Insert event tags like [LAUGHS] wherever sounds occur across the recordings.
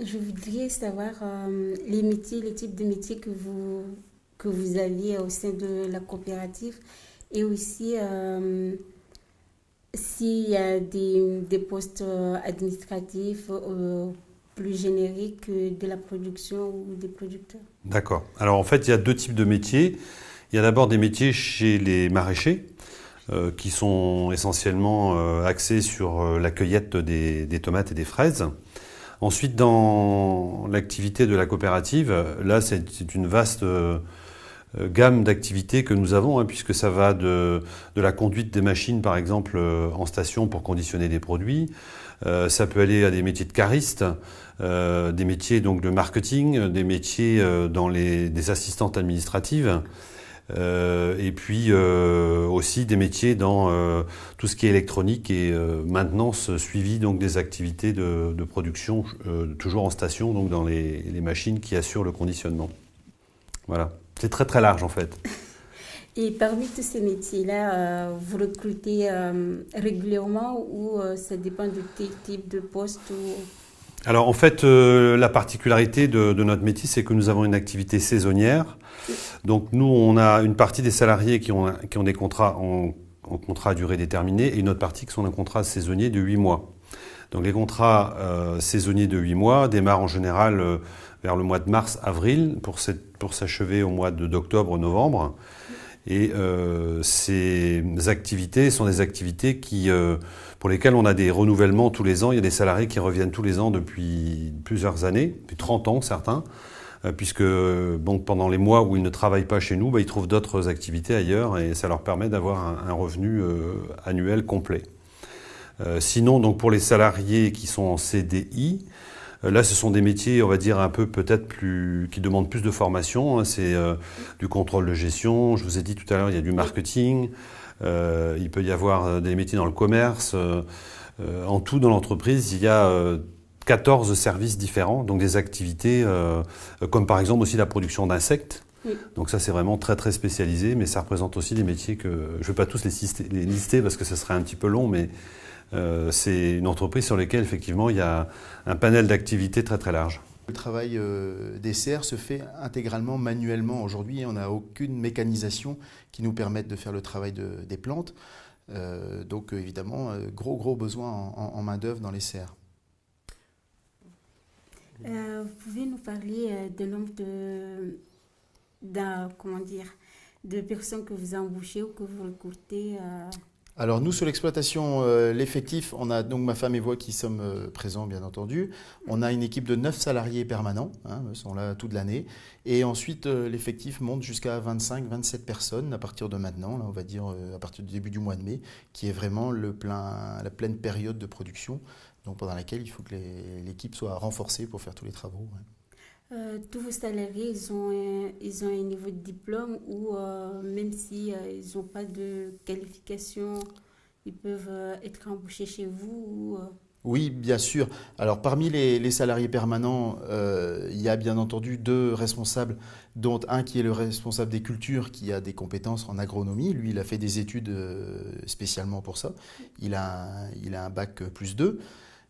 je voudrais savoir les métiers, les types de métiers que vous, que vous aviez au sein de la coopérative et aussi s'il y a des, des postes administratifs plus génériques de la production ou des producteurs. D'accord. Alors en fait, il y a deux types de métiers. Il y a d'abord des métiers chez les maraîchers, euh, qui sont essentiellement euh, axés sur euh, la cueillette des, tomates et des fraises. Ensuite, dans l'activité de la coopérative, là, c'est une vaste gamme d'activités que nous avons, hein, puisque ça va de, la conduite des machines, par exemple, en station pour conditionner des produits. ça peut aller à des métiers de caristes, des métiers donc de marketing, des métiers dans les des assistantes administratives. Euh, et puis euh, aussi des métiers dans euh, tout ce qui est électronique et maintenance suivi donc des activités de, production toujours en station donc dans les, machines qui assurent le conditionnement. Voilà, c'est très très large en fait. Et parmi tous ces métiers-là, vous recrutez régulièrement ou ça dépend du type de poste ou... Alors en fait, la particularité de, notre métier, c'est que nous avons une activité saisonnière donc nous, on a une partie des salariés qui ont, qui ont des contrats en, contrat à durée déterminée et une autre partie qui sont en contrat saisonnier de 8 mois. Donc les contrats euh, saisonniers de 8 mois démarrent en général euh, vers le mois de mars-avril pour s'achever au mois d'octobre-novembre. Et euh, ces activités sont des activités qui, pour lesquelles on a des renouvellements tous les ans. Il y a des salariés qui reviennent tous les ans depuis plusieurs années, depuis 30 ans certains. Euh, puisque pendant les mois où ils ne travaillent pas chez nous, bah, ils trouvent d'autres activités ailleurs et ça leur permet d'avoir un, revenu euh, annuel complet. Euh, sinon, donc pour les salariés qui sont en CDI, Là, ce sont des métiers, on va dire, un peu peut-être plus, qui demandent plus de formation. Hein. C'est du contrôle de gestion. Je vous ai dit tout à l'heure, il y a du marketing. il peut y avoir des métiers dans le commerce. en tout, dans l'entreprise, il y a 14 services différents, donc des activités euh, comme par exemple aussi la production d'insectes. Donc ça c'est vraiment très très spécialisé, mais ça représente aussi des métiers que je ne vais pas tous les lister, parce que ce serait un petit peu long, mais euh, c'est une entreprise sur laquelle effectivement il y a un panel d'activités très très large. Le travail euh, des serres se fait intégralement manuellement aujourd'hui. On n'a aucune mécanisation qui nous permette de faire le travail des plantes. donc évidemment, gros gros besoin en, en main d'œuvre dans les serres. Euh, vous pouvez nous parler euh, de nombre de, comment dire, de personnes que vous embauchez ou que vous recrutez euh? Alors nous, sur l'exploitation, l'effectif, on a donc ma femme et moi qui sommes présents, bien entendu. On a une équipe de 9 salariés permanents, hein, ils sont là toute l'année. Et ensuite, l'effectif monte jusqu'à 25-27 personnes à partir de maintenant, là, on va dire à partir du début du mois de mai, qui est vraiment le plein, la pleine période de production pendant laquelle il faut que l'équipe soit renforcée pour faire tous les travaux. Euh, tous vos salariés, ils ont, un, ils ont un niveau de diplôme ou euh, même si euh, n'ont pas de qualification, ils peuvent être embauchés chez vous Oui, bien sûr. Alors parmi les, salariés permanents, il y a bien entendu deux responsables, dont un qui est le responsable des cultures, qui a des compétences en agronomie. Lui, il a fait des études spécialement pour ça. Il a, il a un bac plus 2.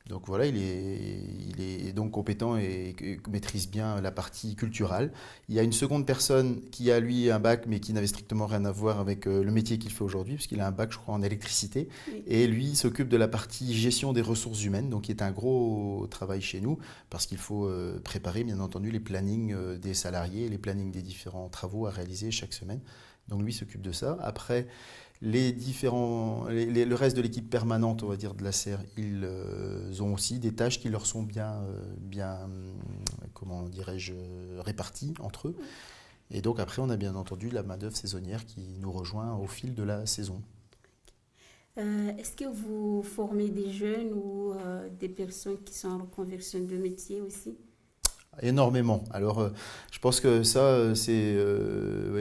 Donc voilà, il est, il est donc compétent et, maîtrise bien la partie culturelle. Il y a une seconde personne qui a lui un bac mais qui n'avait strictement rien à voir avec euh, le métier qu'il fait aujourd'hui puisqu'il a un bac je crois en électricité et lui s'occupe de la partie gestion des ressources humaines donc qui est un gros travail chez nous parce qu'il faut euh, préparer bien entendu les plannings euh, des salariés, les plannings des différents travaux à réaliser chaque semaine. Donc lui s'occupe de ça. Après les différents, le reste de l'équipe permanente, on va dire, de la serre, ils euh, ont aussi des tâches qui leur sont bien, euh, bien comment dirais-je, réparties entre eux. Et donc après, on a bien entendu la main-d'œuvre saisonnière qui nous rejoint au fil de la saison. Euh, est-ce que vous formez des jeunes ou des personnes qui sont en reconversion de métier aussi? Énormément. Alors, je pense que ça, c'est,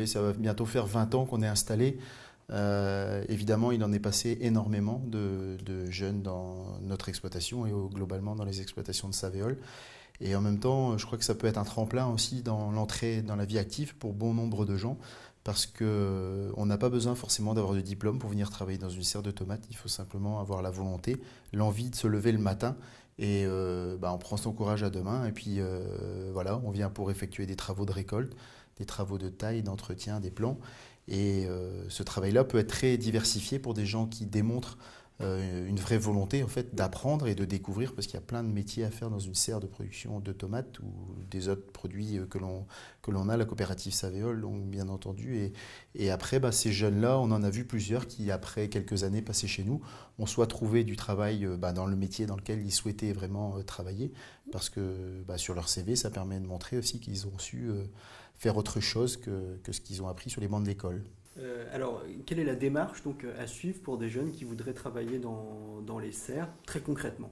ça va bientôt faire 20 ans qu'on est installé. Euh, évidemment, il en est passé énormément de, jeunes dans notre exploitation et globalement dans les exploitations de Savéol. Et en même temps, je crois que ça peut être un tremplin aussi dans l'entrée dans la vie active pour bon nombre de gens, parce qu'on euh, n'a pas besoin forcément d'avoir de diplôme pour venir travailler dans une serre de tomates. Il faut simplement avoir la volonté, l'envie de se lever le matin Et bah, on prend son courage à deux mains et puis voilà, on vient pour effectuer des travaux de récolte, des travaux de taille, d'entretien, des plans. Et ce travail-là peut être très diversifié pour des gens qui démontrent euh, une vraie volonté en fait d'apprendre et de découvrir parce qu'il y a plein de métiers à faire dans une serre de production de tomates ou des autres produits euh, que l'on que l'on a la coopérative Savéole donc bien entendu et, et après bah, ces jeunes là on en a vu plusieurs qui après quelques années passées chez nous ont soit trouvé du travail euh, bah, dans le métier dans lequel ils souhaitaient vraiment travailler parce que bah, sur leur CV ça permet de montrer aussi qu'ils ont su faire autre chose que, que ce qu'ils ont appris sur les bancs de l'école. Euh, alors, quelle est la démarche donc, à suivre pour des jeunes qui voudraient travailler dans, dans les serres, très concrètement?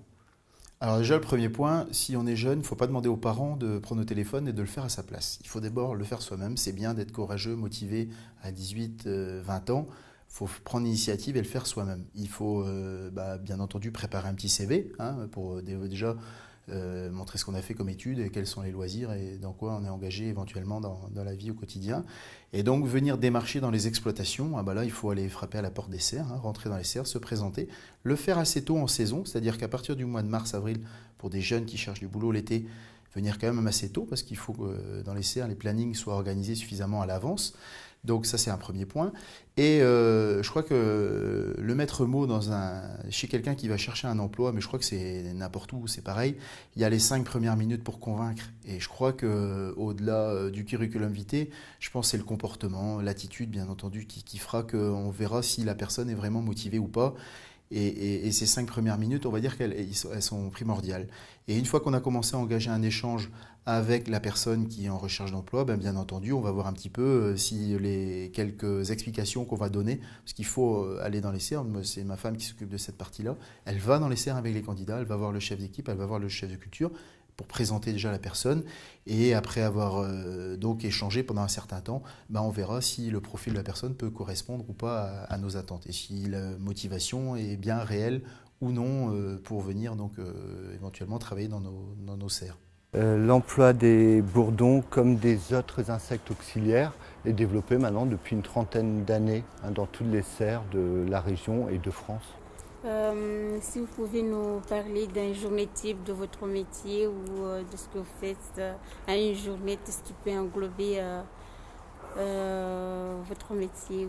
Alors déjà, le premier point, si on est jeune, il ne faut pas demander aux parents de prendre le téléphone et de le faire à sa place. Il faut d'abord le faire soi-même. C'est bien d'être courageux, motivé à 18, 20 euh, ans. Il faut prendre l'initiative et le faire soi-même. Il faut euh, bah, bien entendu préparer un petit CV hein, pour déjà euh, montrer ce qu'on a fait comme études et quels sont les loisirs et dans quoi on est engagé éventuellement dans, la vie au quotidien. Et donc venir démarcher dans les exploitations, ah bah là il faut aller frapper à la porte des serres, hein, rentrer dans les serres, se présenter, le faire assez tôt en saison, c'est-à-dire qu'à partir du mois de mars-avril, pour des jeunes qui cherchent du boulot l'été, venir quand même assez tôt parce qu'il faut que dans les serres les plannings soient organisés suffisamment à l'avance. Donc ça c'est un premier point. Et euh, je crois que le maître mot dans un, chez quelqu'un qui va chercher un emploi, mais je crois que c'est n'importe où, c'est pareil, il y a les cinq premières minutes pour convaincre. Et je crois que au-delà euh, du curriculum vitae, je pense que c'est le comportement, l'attitude bien entendu qui, qui fera qu'on verra si la personne est vraiment motivée ou pas. Et, ces cinq premières minutes, on va dire qu'elles sont primordiales. Et une fois qu'on a commencé à engager un échange avec la personne qui est en recherche d'emploi, ben bien entendu, on va voir un petit peu euh, si les quelques explications qu'on va donner, parce qu'il faut euh, aller dans les serres, c'est ma femme qui s'occupe de cette partie-là, elle va dans les serres avec les candidats, elle va voir le chef d'équipe, elle va voir le chef de culture, pour présenter déjà la personne. Et après avoir euh, donc échangé pendant un certain temps, ben on verra si le profil de la personne peut correspondre ou pas à, nos attentes et si la motivation est bien réelle ou non pour venir donc éventuellement travailler dans nos serres. L'emploi des bourdons comme des autres insectes auxiliaires est développé maintenant depuis une trentaine d'années hein, dans toutes les serres de la région et de France. Euh, si vous pouvez nous parler d'un journée type de votre métier ou euh, de ce que vous faites euh, à une journée, tout ce qui peut englober votre métier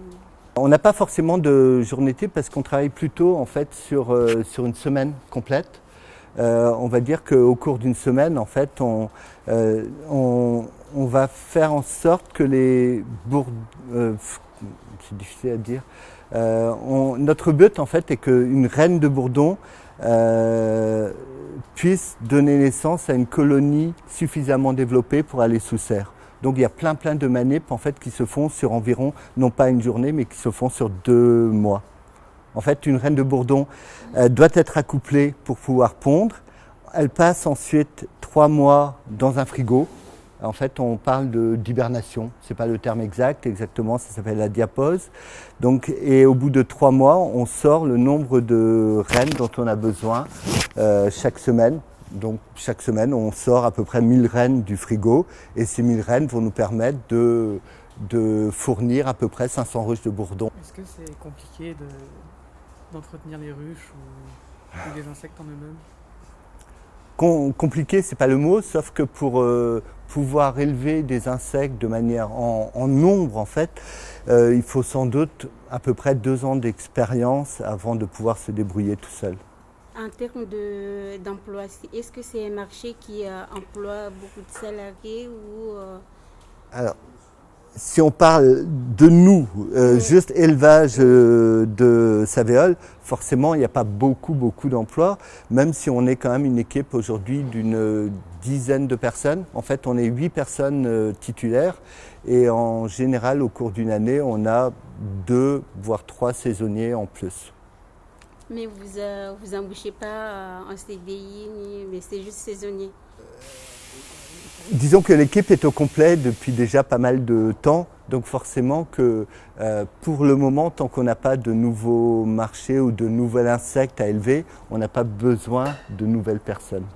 On n'a pas forcément de journée type parce qu'on travaille plutôt en fait sur, sur une semaine complète. On va dire qu'au cours d'une semaine, en fait, on, on, va faire en sorte que les bourdes, c'est difficile à dire, euh, notre but en fait est qu'une reine de bourdon euh, puisse donner naissance à une colonie suffisamment développée pour aller sous serre. Donc il y a plein plein de manips en fait qui se font sur environ, non pas une journée, mais qui se font sur deux mois. En fait, une reine de bourdon euh, doit être accouplée pour pouvoir pondre. Elle passe ensuite trois mois dans un frigo en fait, on parle d'hibernation. Ce n'est pas le terme exact, exactement, ça s'appelle la. Donc, et au bout de trois mois, on sort le nombre de reines dont on a besoin euh, chaque semaine. Donc, chaque semaine, on sort à peu près 1000 reines du frigo. Et ces 1000 reines vont nous permettre de, de fournir à peu près 500 ruches de bourdon. Est-ce que c'est compliqué d'entretenir les ruches ou, ou les insectes en eux-mêmes compliqué, c'est pas le mot, sauf que pour euh, pouvoir élever des insectes de manière en, nombre, en fait, euh, il faut sans doute à peu près deux ans d'expérience avant de pouvoir se débrouiller tout seul. En termes d'emploi, est-ce que c'est un marché qui euh, emploie beaucoup de salariés ou Alors, si on parle de nous, euh, juste élevage euh, de Savéole, forcément, il n'y a pas beaucoup, beaucoup d'emplois, même si on est quand même une équipe aujourd'hui d'une dizaine de personnes. En fait, on est huit personnes euh, titulaires et en général, au cours d'une année, on a deux, voire trois saisonniers en plus. Mais vous vous embauchez pas en CDI, mais c'est juste saisonnier Disons que l'équipe est au complet depuis déjà pas mal de temps, donc forcément que euh, pour le moment, tant qu'on n'a pas de nouveaux marchés ou de nouveaux insectes à élever, on n'a pas besoin de nouvelles personnes.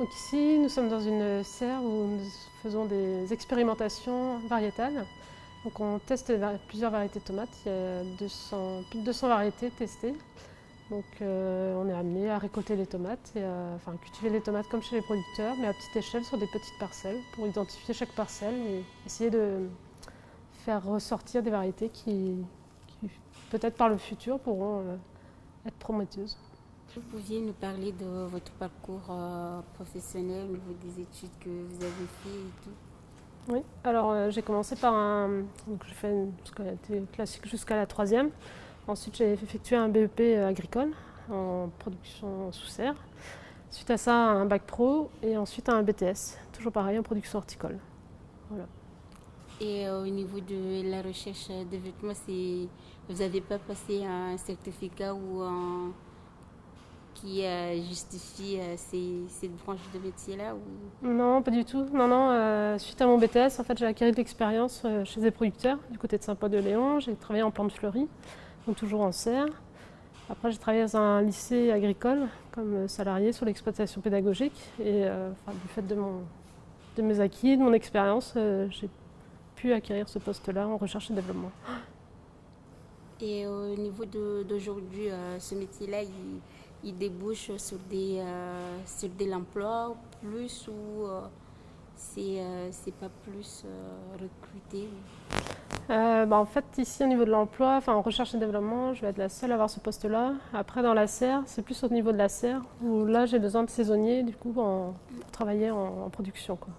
Donc ici, nous sommes dans une serre où nous faisons des expérimentations variétales. Donc on teste plusieurs variétés de tomates, il y a 200, plus de 200 variétés testées. Donc euh, on est amené à récolter les tomates, et à, enfin cultiver les tomates comme chez les producteurs, mais à petite échelle sur des petites parcelles pour identifier chaque parcelle et essayer de faire ressortir des variétés qui, qui, peut-être par le futur pourront euh, être prometteuses. Vous pouviez nous parler de votre parcours euh, professionnel au niveau des études que vous avez fait et tout? Oui, alors j'ai commencé par un. Donc j'ai fait une scolarité classique jusqu'à la troisième. Ensuite, j'ai effectué un BEP agricole en production sous serre. Suite à ça, un bac pro et ensuite un BTS, toujours pareil en production horticole. Voilà. Et euh, au niveau de la recherche de vêtements, vous n'avez pas passé un certificat ou un qui euh, justifie euh, ces, cette branche de métier-là ou... Non, pas du tout. Non, non. euh, suite à mon BTS, en fait, j'ai acquis de l'expérience chez des producteurs du côté de Saint-Paul-de-Léon. J'ai travaillé en plantes fleuries, toujours en serre. Après, j'ai travaillé dans un lycée agricole comme salarié sur l'exploitation pédagogique. Et euh, du fait de, mon, de mes acquis, de mon expérience, euh, j'ai pu acquérir ce poste-là en recherche et développement. Et au niveau d'aujourd'hui, euh, ce métier-là, il, débouche sur des euh, sur de l'emploi plus ou euh, c'est euh, c'est pas plus euh, recruté Euh, bah, en fait, ici, au niveau de l'emploi, enfin, en recherche et développement, je vais être la seule à avoir ce poste-là. Après, dans la serre, c'est plus au niveau de la serre, où là, j'ai besoin de saisonniers, du coup, en, pour travailler en, en production. Quoi.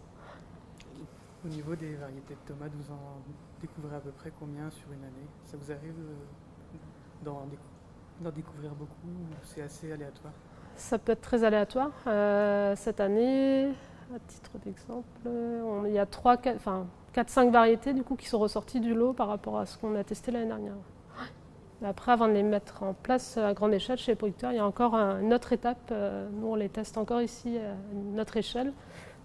Au niveau des variétés de tomates, vous en découvrez à peu près combien sur une année? Ça vous arrive euh, d'en décou- d'en découvrir beaucoup ou c'est assez aléatoire? Ça peut être très aléatoire. Euh, cette année, à titre d'exemple, il y a 3, 4, enfin, 4-5 variétés du coup, qui sont ressorties du lot par rapport à ce qu'on a testé l'année dernière. Après, avant de les mettre en place à grande échelle chez les producteurs, il y a encore un- une autre étape. Euh, Nous, on les teste encore ici à notre échelle.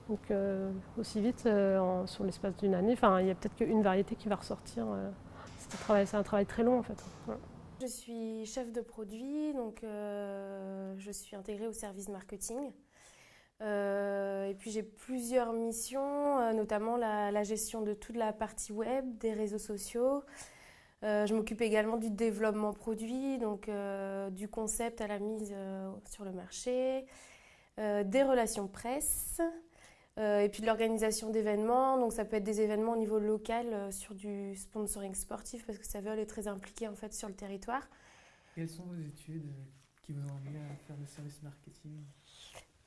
Donc, euh, aussi vite, euh, sur l'espace d'une année, enfin, il y a peut-être qu'une variété qui va ressortir. euh. C'est un travail- très long en fait. Je suis chef de produit, donc euh, je suis intégrée au service marketing. Euh, et puis j'ai plusieurs missions, euh, notamment la, gestion de toute la partie web, des réseaux sociaux. Euh, je m'occupe également du développement produit, donc du concept à la mise sur le marché, des relations presse, et puis de l'organisation d'événements. Donc ça peut être des événements au niveau local sur du sponsoring sportif parce que Saviol est très impliqué en fait sur le territoire. Quelles sont vos études qui vous ont amené à faire le service marketing?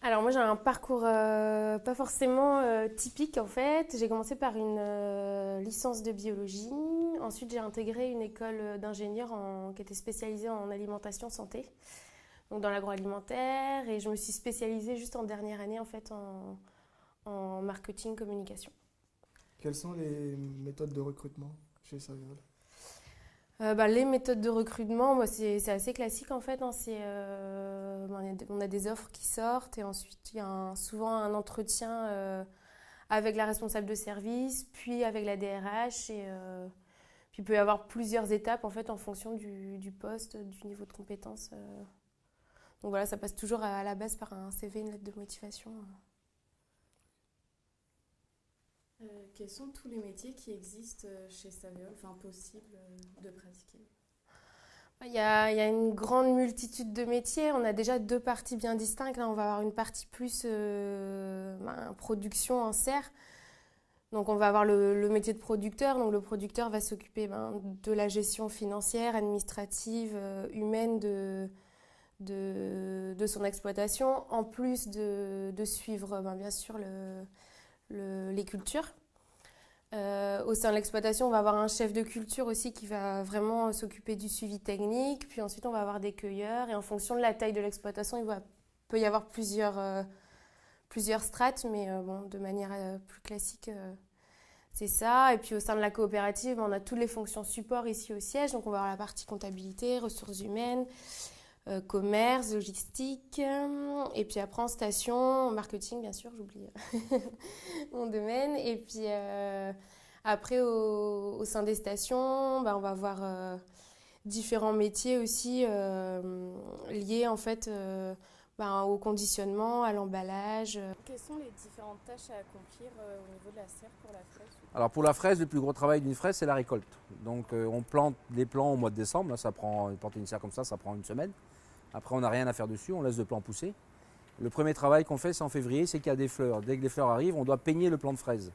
Alors moi j'ai un parcours euh, pas forcément euh, typique en fait. J'ai commencé par une euh, licence de biologie. Ensuite j'ai intégré une école d'ingénieur en- qui était spécialisée en alimentation santé, donc dans l'agroalimentaire. Et je me suis spécialisée juste en dernière année en fait en, marketing communication. Quelles sont les méthodes de recrutement chez Saviol Euh, bah, les méthodes de recrutement, moi, c'est assez classique en fait. hein. Euh, on, a, des offres qui sortent et ensuite il y a souvent un entretien euh, avec la responsable de service, puis avec la DRH. Et, puis il peut y avoir plusieurs étapes en fait en fonction du, poste, du niveau de compétence. Donc voilà, ça passe toujours à, à la base par un CV, une lettre de motivation. Euh, quels sont tous les métiers qui existent euh, chez Saviol, enfin possibles euh, de pratiquer? Il y, a, une grande multitude de métiers. On a déjà deux parties bien distinctes. On va avoir une partie plus ben, production en serre. Donc, on va avoir le, métier de producteur. Donc, le producteur va s'occuper ben, de la gestion financière, administrative, humaine de, son exploitation, en plus de, de suivre ben, bien sûr le, le- les cultures. Euh, au sein de l'exploitation, on va avoir un chef de culture aussi qui va vraiment s'occuper du suivi technique. Puis ensuite, on va avoir des cueilleurs. Et en fonction de la taille de l'exploitation, il va- peut y avoir plusieurs, euh, plusieurs strates, mais euh, bon, de manière plus classique, c'est ça. Et puis au sein de la coopérative, on a toutes les fonctions support ici au siège. Donc on va avoir la partie comptabilité, ressources humaines, euh, commerce, logistique. euh, Et puis après en station, marketing, bien sûr, j'oublie [LAUGHS] mon domaine. Et puis euh, après, au, sein des stations, bah, on va avoir euh, différents métiers aussi euh, liés en fait euh, bah, au conditionnement, à l'emballage. Quelles sont les différentes tâches à accomplir euh, au niveau de la serre pour la fraise Alors pour la fraise, le plus gros travail d'une fraise, c'est la récolte. Donc euh, on plante les plants au mois de décembre. Là, ça prend, planter une semaine. Après, on n'a rien à faire dessus, on laisse le plant pousser. Le premier travail qu'on fait, c'est en février, c'est qu'il y a des fleurs. Dès que les fleurs arrivent, on doit peigner le plant de fraise.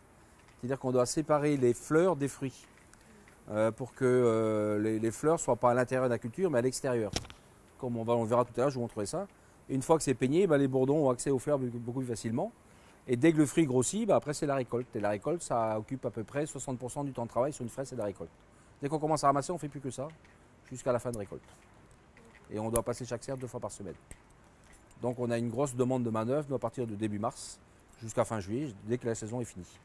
C'est-à-dire qu'on doit séparer les fleurs des fruits euh, pour que euh, les, fleurs ne soient pas à l'intérieur de la culture, mais à l'extérieur. Comme on, va, on verra tout à l'heure, je vous montrerai ça. Une fois que c'est peigné, bah, les bourdons ont accès aux fleurs beaucoup plus facilement. Et dès que le fruit grossit, bah, après c'est la récolte. Et la récolte, ça occupe à peu près 60% du temps de travail sur une fraise, c'est la récolte. Dès qu'on commence à ramasser, on ne fait plus que ça, jusqu'à la fin de récolte. Et on doit passer chaque serre deux fois par semaine. Donc on a une grosse demande de manœuvre à partir de début mars jusqu'à fin juillet, dès que la saison est finie.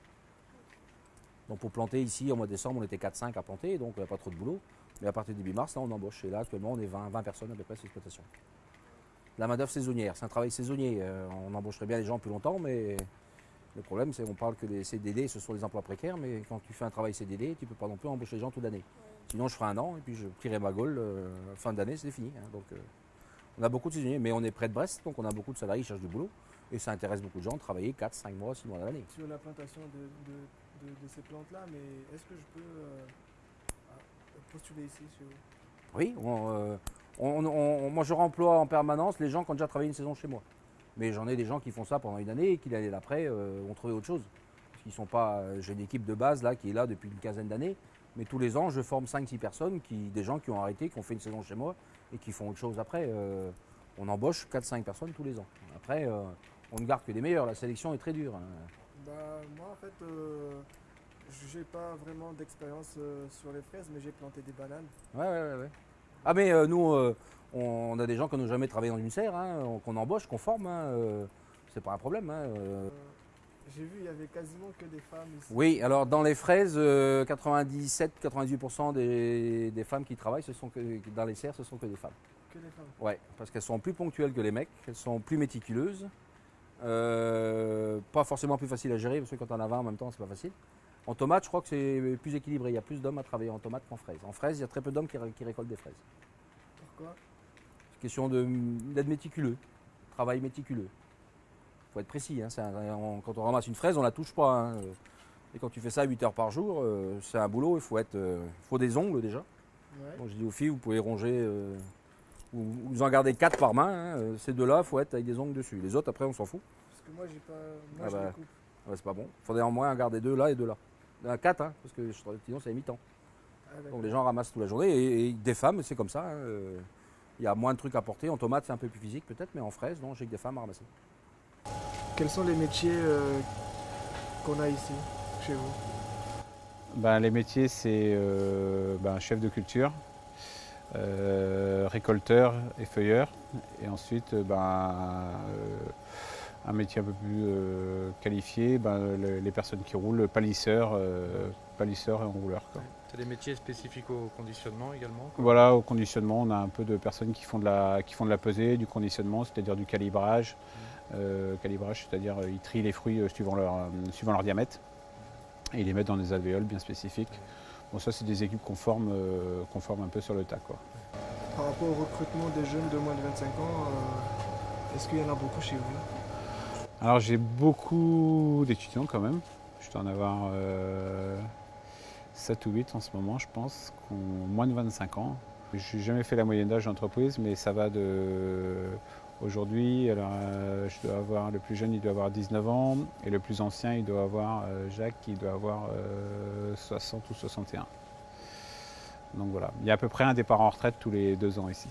Donc pour planter ici, au mois de décembre, on était 4-5 à planter, donc il n'y a pas trop de boulot. Mais à partir de début mars, là, on embauche. Et là, actuellement, on est 20, 20 personnes à peu près sur l'exploitation. La main-d'œuvre saisonnière, c'est un travail saisonnier. Euh, on embaucherait bien les gens plus longtemps, mais le problème, c'est qu'on parle que les CDD, ce sont des emplois précaires, mais quand tu fais un travail CDD, tu ne peux pas non plus embaucher les gens toute l'année. Sinon, je ferai un an et puis je plierai ma gaule. euh, fin d'année, c'est fini. hein. donc, euh, on a beaucoup de saisonniers, mais on est près de Brest, donc on a beaucoup de salariés qui cherchent du boulot. Et ça intéresse beaucoup de gens de travailler 4, 5 mois, 6 mois dans l'année. Sur la plantation de, de- de- de ces plantes-là, mais est-ce que je peux postuler ici sur... Oui, on, on- on- moi je remploie en permanence les gens qui ont déjà travaillé une saison chez moi. Mais j'en ai des gens qui font ça pendant une année et qui l'année d'après euh, ont trouvé autre chose. Parce qu'ils sont pas. euh, J'ai une équipe de base là qui est là depuis une quinzaine d'années. Mais tous les ans, je forme 5-6 personnes, qui, des gens qui ont arrêté, qui ont fait une saison chez moi et qui font autre chose après. Euh, on embauche 4-5 personnes tous les ans. Après, on ne garde que des meilleurs. La sélection est très dure. hein. Bah, moi, en fait, j'ai pas vraiment d'expérience sur les fraises, mais j'ai planté des bananes. Ouais, ouais, ouais. ouais. Ah, mais euh, nous, euh, on a des gens qui n'ont jamais travaillé dans une serre, hein, qu'on embauche, qu'on forme. hein, euh, c'est pas un problème. hein, j'ai vu, il y avait quasiment que des femmes ici. Oui, alors dans les fraises, euh, 97-98% des, des femmes qui travaillent, ce sont que, dans les serres, ce sont que des femmes. Que des femmes. Ouais, parce qu'elles sont plus ponctuelles que les mecs, elles sont plus méticuleuses, pas forcément plus faciles à gérer, parce que quand on en a 20 en même temps, c'est pas facile. En tomate, je crois que c'est plus équilibré. Il y a plus d'hommes à travailler en tomate qu'en fraises. En fraises, il y a très peu d'hommes qui, ré- qui récoltent des fraises. Pourquoi? C'est question d'être méticuleux, travail méticuleux. Il faut être précis. hein, c'est un- on- quand on ramasse une fraise, on la touche pas. hein. Et quand tu fais ça 8 heures par jour, euh, c'est un boulot. Il faut, être, euh, faut des ongles déjà. Ouais. Donc je dis aux filles, vous pouvez ronger, euh, ou vous en gardez 4 par main. hein, ces deux-là, il faut être avec des ongles dessus. Les autres, après, on s'en fout. Parce que moi, j'ai pas. Ah Moi, je bah. les coupe. Ouais, c'est pas bon. Il faudrait en moins en garder deux là et deux là. 4, hein, parce que sinon, c'est mi-temps. Ah. Donc les gens ramassent toute la journée. Et, et des femmes, c'est comme ça. hein, euh, Il y a moins de trucs à porter. En tomate, c'est un peu plus physique peut-être, mais en fraise, non, j'ai que des femmes à ramasser. Quels sont les métiers euh, qu'on a ici, chez vous? Ben, les métiers, c'est euh, ben, chef de culture, euh, récolteur et feuilleur. Et ensuite, euh, ben, euh, un métier un peu plus euh, qualifié, ben, le- les personnes qui roulent, palisseur, euh, palisseur et enrouleur. quoi. C'est des métiers spécifiques au conditionnement également quoi? Voilà, au conditionnement, on a un peu de personnes qui font de la, qui font de la pesée, du conditionnement, c'est-à-dire du calibrage. Euh, calibrage, c'est-à-dire ils trient les fruits suivant leur, suivant leur diamètre et ils les mettent dans des alvéoles bien spécifiques. Bon, ça, c'est des équipes qu'on forme, euh, qu'on forme un peu sur le tas. Quoi. Par rapport au recrutement des jeunes de moins de 25 ans, euh, est-ce qu'il y en a beaucoup chez vous? Alors, j'ai beaucoup d'étudiants quand même. Je dois en avoir euh, 7 ou 8 en ce moment, je pense, qui ont moins de 25 ans. Je n'ai jamais fait la moyenne d'âge d'entreprise, mais ça va de. Aujourd'hui, euh, je dois avoir le plus jeune, il doit avoir 19 ans, et le plus ancien, il doit avoir euh, Jacques, il doit avoir euh, 60 ou 61. Donc voilà, il y a à peu près un départ en retraite tous les deux ans ici.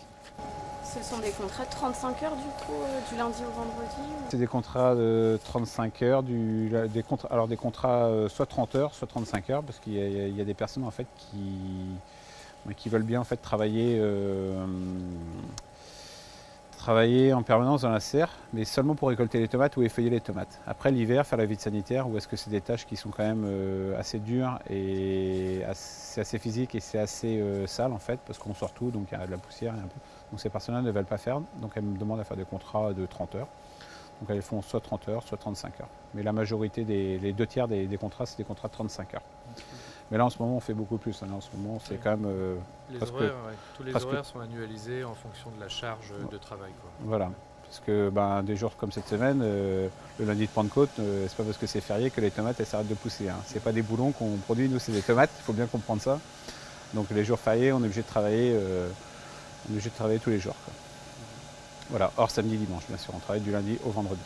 Ce sont des contrats de 35 heures du coup, euh, du lundi au vendredi C'est des contrats de 35 heures, alors des contrats euh, soit 30 heures, soit 35 heures, parce qu'il y, a- des personnes en fait qui, bah, veulent bien travailler, euh, travailler en permanence dans la serre, mais seulement pour récolter les tomates ou effeuiller les tomates. Après l'hiver, faire la vie de sanitaire, ou est-ce que c'est des tâches qui sont quand même euh, assez dures et c'est assez physique et c'est assez euh, sale en fait, parce qu'on sort tout, donc il y a de la poussière et un peu. Donc ces personnes-là ne veulent pas faire, donc elles me demandent à faire des contrats de 30 heures. Donc elles font soit 30 heures, soit 35 heures. Mais la majorité, des, les deux tiers des contrats, c'est des contrats de 35 heures. Mais là en ce moment, on fait beaucoup plus. hein. Là, en ce moment, c'est quand même euh, Les presque- horaires, ouais. Tous les presque- horaires sont annualisés en fonction de la charge de travail. Quoi. Voilà. Parce que ben, des jours comme cette semaine, euh, le lundi de Pentecôte, euh, c'est pas parce que c'est férié que les tomates elles s'arrêtent de pousser. Hein. C'est pas des boulons qu'on produit, nous c'est des tomates, il faut bien comprendre ça. Donc les jours fériés, on est obligé de travailler, euh, on est obligé de travailler tous les jours. quoi. Voilà, hors samedi, dimanche, bien sûr. On travaille du lundi au vendredi.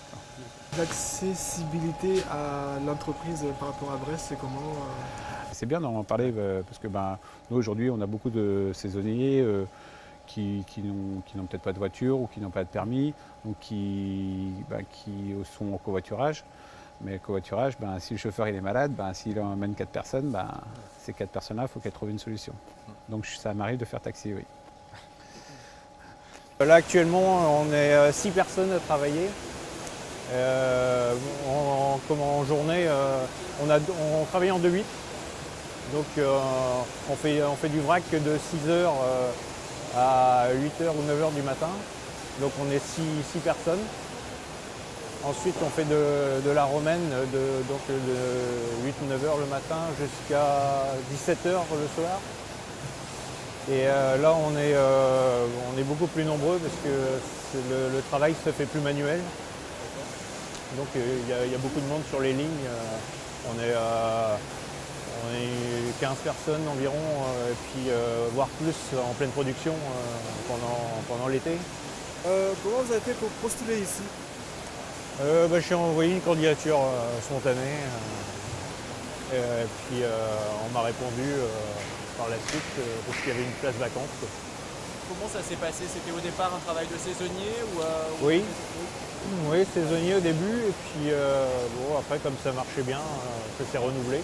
L'accessibilité à l'entreprise par rapport à Brest, c'est comment C'est bien d'en parler parce que ben, nous, aujourd'hui, on a beaucoup de saisonniers qui, n'ont peut-être pas de voiture ou qui n'ont pas de permis, donc qui, ben, qui sont au covoiturage. Mais le covoiturage, ben, si le chauffeur il est malade, ben, s'il emmène quatre personnes, ben, ces quatre personnes-là, il faut qu'elles trouvent une solution. Donc ça m'arrive de faire taxi, oui. Là actuellement, on est 6 euh, personnes à travailler. Euh, en, journée, euh, on, a, on, travaille en 2-8. Donc on, fait, on fait du vrac de 6h à 8h ou 9h du matin. Donc on est 6 personnes. Ensuite, on fait de, la romaine de, de 8 ou 9 h le matin jusqu'à 17 h le soir. Et euh, là, on est, euh, beaucoup plus nombreux parce que le, travail se fait plus manuel. Donc euh, il y, a beaucoup de monde sur les lignes. on, est, on est 15 personnes environ, et puis voire plus en pleine production pendant, pendant l'été. comment vous avez fait pour postuler ici? Euh, bah, Je suis envoyé une candidature euh, spontanée. Euh, et puis on m'a répondu par la suite parce qu'il y avait une place vacante. Comment ça s'est passé? C'était au départ un travail de saisonnier ou, Oui. Oui, saisonnier au début, et puis bon, après, comme ça marchait bien, que c'est renouvelé.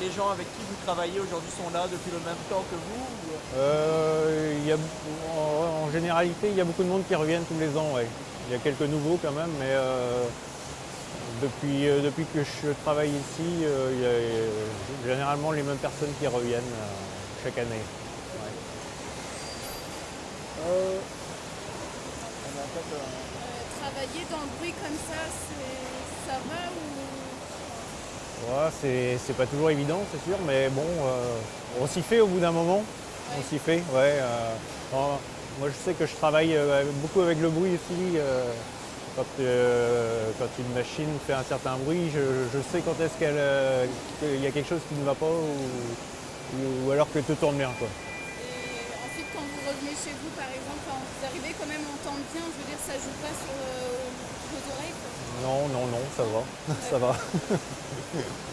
Les, gens avec qui vous travaillez aujourd'hui sont là depuis le même temps que vous euh, y a, en, généralité, il y a beaucoup de monde qui reviennent tous les ans. Il y a quelques nouveaux quand même, mais euh, depuis, euh, depuis que je travaille ici, il y a généralement les mêmes personnes qui reviennent chaque année. travailler dans le bruit comme ça, ça va ou c'est pas toujours évident, c'est sûr, mais bon, euh, on s'y fait au bout d'un moment. On s'y fait, ouais. Euh, moi, je sais que je travaille euh, beaucoup avec le bruit aussi. Quand, une machine fait un certain bruit, je, sais quand est-ce qu'il y a quelque chose qui ne va pas ou, alors que tout tourne bien. Et ensuite, quand vous revenez chez vous, par exemple, quand vous arrivez quand même à entendre bien, je veux dire, ça joue pas sur vos oreilles Non, non, non, ça va. [LAUGHS] ça va. [LAUGHS] [LAUGHS]